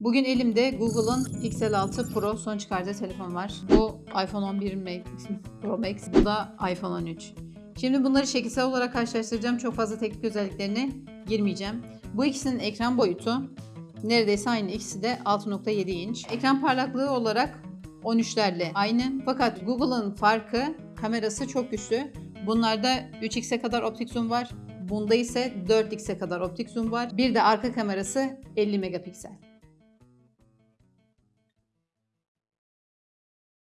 Bugün elimde Google'ın Pixel 6 Pro son çıkardığı telefon var. Bu iPhone 11 Max, Pro Max, bu da iPhone 13. Şimdi bunları şekilsel olarak karşılaştıracağım. Çok fazla teknik özelliklerine girmeyeceğim. Bu ikisinin ekran boyutu neredeyse aynı. İkisi de 6.7 inç. Ekran parlaklığı olarak 13'lerle aynı. Fakat Google'ın farkı kamerası çok güçlü. Bunlarda 3x'e kadar optik zoom var. Bunda ise 4x'e kadar optik zoom var. Bir de arka kamerası 50 megapiksel.